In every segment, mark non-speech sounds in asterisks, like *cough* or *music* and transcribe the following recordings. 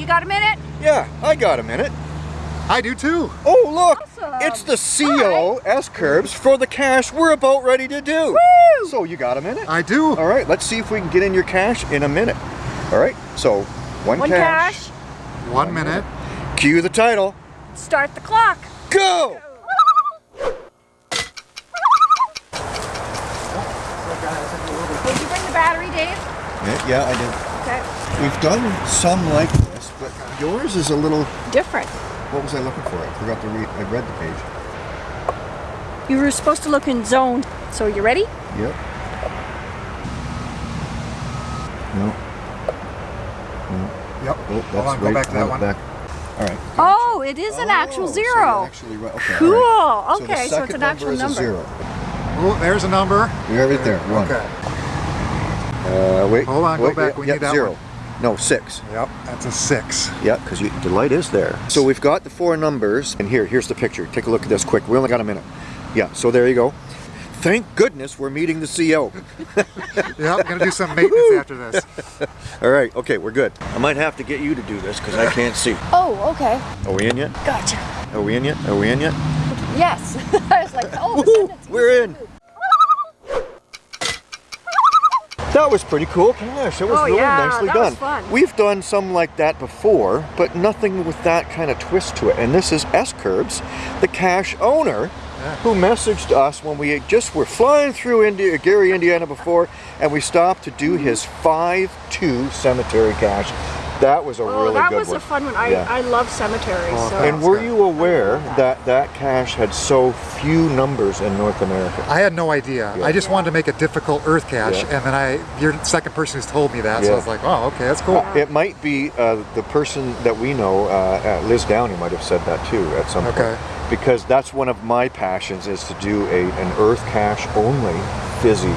you got a minute? Yeah, I got a minute. I do too. Oh, look! Awesome. It's the CO S-curves for the cache we're about ready to do. Woo! So you got a minute? I do. All right, let's see if we can get in your cache in a minute. All right, so one, One cache. cache. One minute. Cue the title. Start the clock. Go! Did you bring the battery, Dave? Yeah, yeah, I did. Okay. We've done some like this, but yours is a little. Different. What was I looking for? I forgot to read. I read the page. You were supposed to look in zone. So are you ready? Yep. No. No. Yep. Oh, Hold that's on, go back to that out one. back. All right. Oh, it is an actual Oh, so zero. you're actually right. Okay, Cool. right. Okay, the so it's second an actual is a number. zero. Oh, there's a number. You're right there. One. Okay. Uh, wait. Hold on, go back. yeah, We yeah, need that zero. one. No, six. Yep, that's a six. Yep, because the light is there. So we've got the four numbers, and here, here's the picture. Take a look at this quick. We only got a minute. Yeah, so there you go. Thank goodness we're meeting the CO. *laughs* Yep, gonna do some maintenance after this. *laughs* All right, okay, we're good. I might have to get you to do this because I can't see. Oh, okay. Are we in yet? Gotcha. Are we in yet? Are we in yet? Yes. *laughs* I was like, oh, the we're in. That was pretty cool cache. It was Oh, really yeah, nicely that done. was fun. We've done some like that before, but nothing with that kind of twist to it. And this is S Curbs, the cache owner, who messaged us when we just were flying through India, Gary, Indiana before, and we stopped to do mm-hmm. his 5-2 cemetery cache. That was a Oh, really that was one. a fun one. I, Yeah. I love cemeteries. Oh, so. And were you aware love that that cache had so few numbers in North America? I had no idea. Yeah. I just wanted to make a difficult Earth cache, Yeah. and then I, you're the second person who's told me that, so I was like, oh, okay, that's cool. Uh, It might be uh, the person that we know, uh, uh, Liz Downey might have said that too at some Okay. point. Because that's one of my passions is to do a, an earth cache only fizzy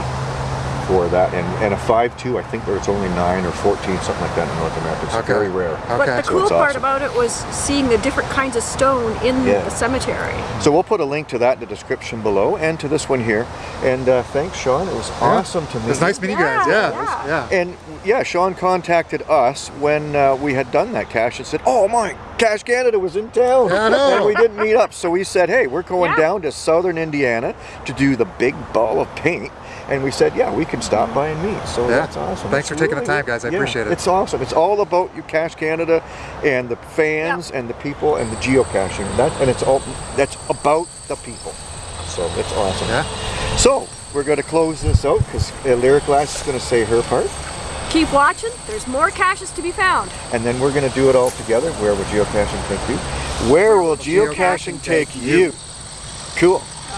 for that. And, and a 5.2, I think there's only 9 or 14, something like that in North America. It's Okay. very rare. But the So cool it's part awesome. about it was seeing the different kinds of stone in Yeah. the cemetery. So we'll put a link to that in the description below and to this one here. And uh, thanks, Sean. It was awesome to meet It was nice you. meeting you guys. Yeah, Yeah, yeah. it was- yeah. And yeah, Sean contacted us when uh, we had done that cache and said, "Oh my, Cache Canada was in town, I know. and we didn't meet up." So we said, "Hey, we're going Yeah. down to Southern Indiana to do the big ball of paint." And we said, "Yeah, we can stop by and meet." So Yeah. that's awesome. Thanks It's for taking the time, guys. I yeah, appreciate it. It's awesome. It's all about you, Cache Canada, and the fans and the people and the geocaching. That and it's all that's about the people. So it's awesome. Yeah. So we're going to close this out because uh, Lyric Glass is going to say her part. Keep watching. There's more caches to be found. and then we're going to do it all together. Where will geocaching take you? Where will geocaching take you? Cool.